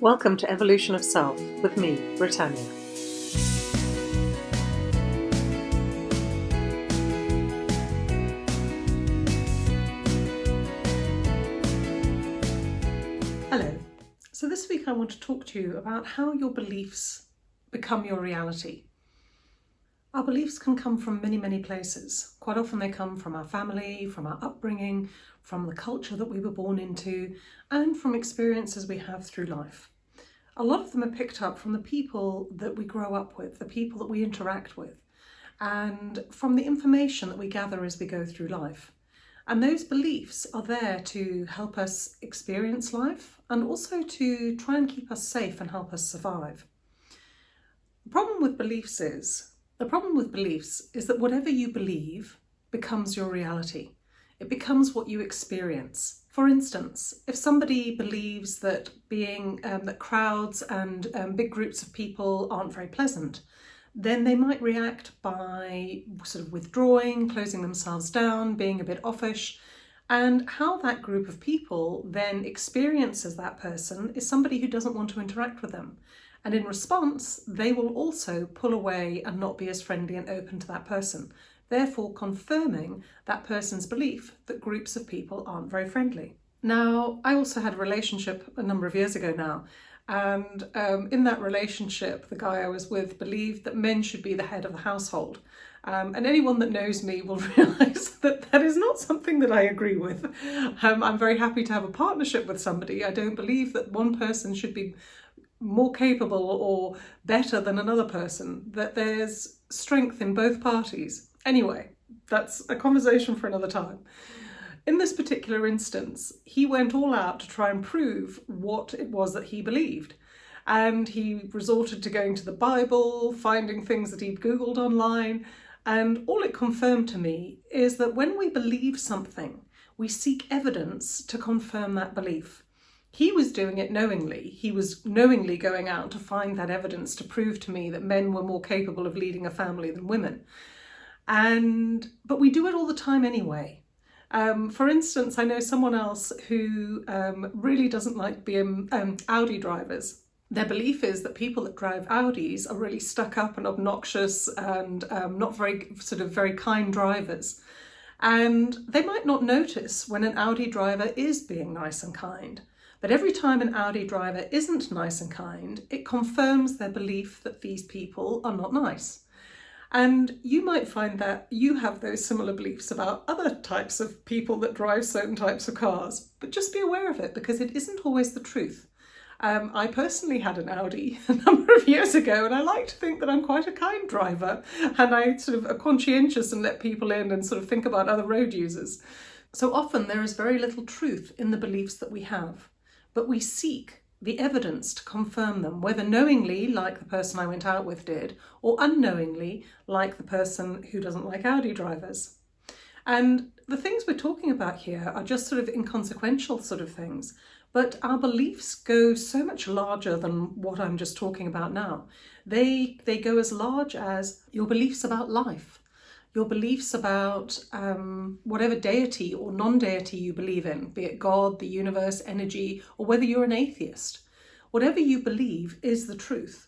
Welcome to Evolution of Self with me, Britannia. Hello. So this week I want to talk to you about how your beliefs become your reality. Our beliefs can come from many, many places. Quite often they come from our family, from our upbringing, from the culture that we were born into, and from experiences we have through life. A lot of them are picked up from the people that we grow up with, the people that we interact with, and from the information that we gather as we go through life. And those beliefs are there to help us experience life and also to try and keep us safe and help us survive. The problem with beliefs is, the problem with beliefs is that whatever you believe becomes your reality. It becomes what you experience. For instance, if somebody believes that being um, that crowds and um, big groups of people aren't very pleasant, then they might react by sort of withdrawing, closing themselves down, being a bit offish. And how that group of people then experiences that person is somebody who doesn't want to interact with them. And in response, they will also pull away and not be as friendly and open to that person therefore confirming that person's belief that groups of people aren't very friendly. Now, I also had a relationship a number of years ago now, and um, in that relationship, the guy I was with believed that men should be the head of the household. Um, and anyone that knows me will realise that that is not something that I agree with. Um, I'm very happy to have a partnership with somebody. I don't believe that one person should be more capable or better than another person, that there's strength in both parties. Anyway, that's a conversation for another time. In this particular instance, he went all out to try and prove what it was that he believed. And he resorted to going to the Bible, finding things that he'd Googled online. And all it confirmed to me is that when we believe something, we seek evidence to confirm that belief. He was doing it knowingly. He was knowingly going out to find that evidence to prove to me that men were more capable of leading a family than women. And but we do it all the time anyway. Um, for instance, I know someone else who um, really doesn't like BM, um, Audi drivers. Their belief is that people that drive Audis are really stuck up and obnoxious and um, not very sort of very kind drivers. And they might not notice when an Audi driver is being nice and kind. But every time an Audi driver isn't nice and kind, it confirms their belief that these people are not nice. And you might find that you have those similar beliefs about other types of people that drive certain types of cars, but just be aware of it because it isn't always the truth. Um, I personally had an Audi a number of years ago and I like to think that I'm quite a kind driver and I sort of are conscientious and let people in and sort of think about other road users. So often there is very little truth in the beliefs that we have, but we seek the evidence to confirm them, whether knowingly, like the person I went out with did, or unknowingly, like the person who doesn't like Audi drivers. And the things we're talking about here are just sort of inconsequential sort of things, but our beliefs go so much larger than what I'm just talking about now. They, they go as large as your beliefs about life, your beliefs about um, whatever deity or non-deity you believe in, be it God, the universe, energy, or whether you're an atheist. Whatever you believe is the truth.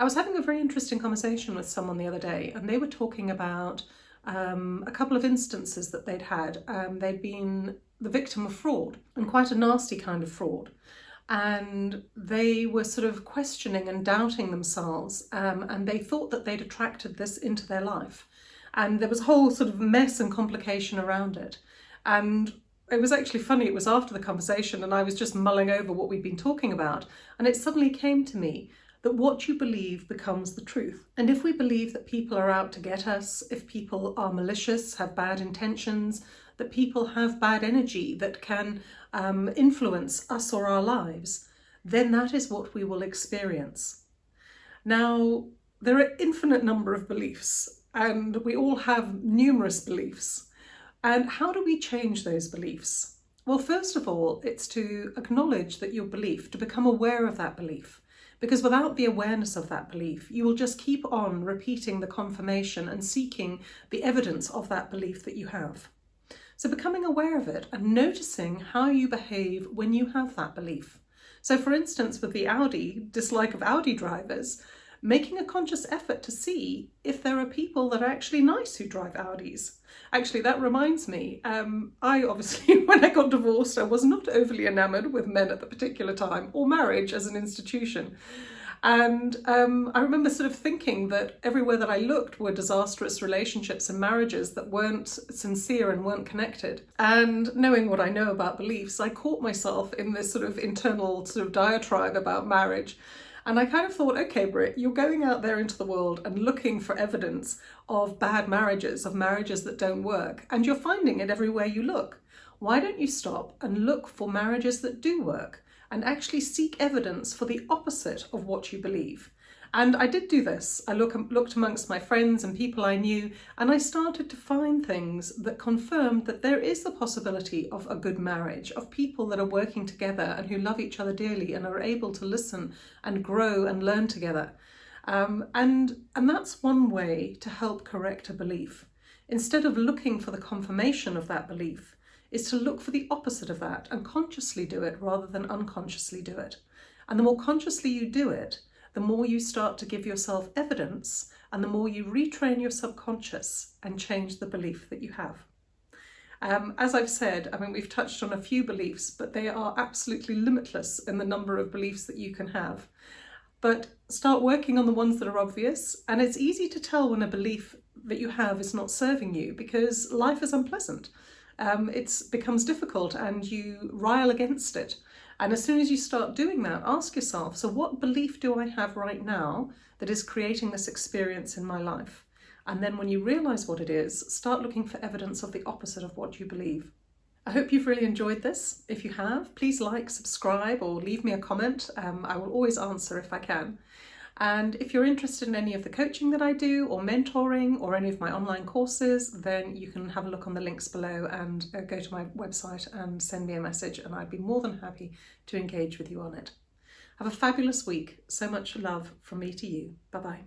I was having a very interesting conversation with someone the other day and they were talking about um, a couple of instances that they'd had. Um, they'd been the victim of fraud and quite a nasty kind of fraud and they were sort of questioning and doubting themselves um, and they thought that they'd attracted this into their life and there was a whole sort of mess and complication around it. And it was actually funny, it was after the conversation and I was just mulling over what we'd been talking about and it suddenly came to me that what you believe becomes the truth. And if we believe that people are out to get us, if people are malicious, have bad intentions, that people have bad energy that can um, influence us or our lives, then that is what we will experience. Now, there are infinite number of beliefs and we all have numerous beliefs. And how do we change those beliefs? Well, first of all, it's to acknowledge that your belief, to become aware of that belief. Because without the awareness of that belief, you will just keep on repeating the confirmation and seeking the evidence of that belief that you have. So becoming aware of it and noticing how you behave when you have that belief. So, for instance, with the Audi dislike of Audi drivers, making a conscious effort to see if there are people that are actually nice who drive Audis. Actually, that reminds me, um, I obviously, when I got divorced, I was not overly enamoured with men at the particular time, or marriage as an institution. And um, I remember sort of thinking that everywhere that I looked were disastrous relationships and marriages that weren't sincere and weren't connected. And knowing what I know about beliefs, I caught myself in this sort of internal sort of diatribe about marriage. And I kind of thought, okay, Britt, you're going out there into the world and looking for evidence of bad marriages, of marriages that don't work, and you're finding it everywhere you look. Why don't you stop and look for marriages that do work? and actually seek evidence for the opposite of what you believe. And I did do this. I look, looked amongst my friends and people I knew, and I started to find things that confirmed that there is the possibility of a good marriage, of people that are working together and who love each other dearly and are able to listen and grow and learn together. Um, and, and that's one way to help correct a belief. Instead of looking for the confirmation of that belief, is to look for the opposite of that and consciously do it rather than unconsciously do it. And the more consciously you do it, the more you start to give yourself evidence and the more you retrain your subconscious and change the belief that you have. Um, as I've said, I mean, we've touched on a few beliefs, but they are absolutely limitless in the number of beliefs that you can have. But start working on the ones that are obvious, and it's easy to tell when a belief that you have is not serving you because life is unpleasant um, it becomes difficult and you rile against it. And as soon as you start doing that, ask yourself, so what belief do I have right now that is creating this experience in my life? And then when you realise what it is, start looking for evidence of the opposite of what you believe. I hope you've really enjoyed this. If you have, please like, subscribe or leave me a comment. Um, I will always answer if I can. And if you're interested in any of the coaching that I do or mentoring or any of my online courses, then you can have a look on the links below and uh, go to my website and send me a message and I'd be more than happy to engage with you on it. Have a fabulous week. So much love from me to you. Bye bye.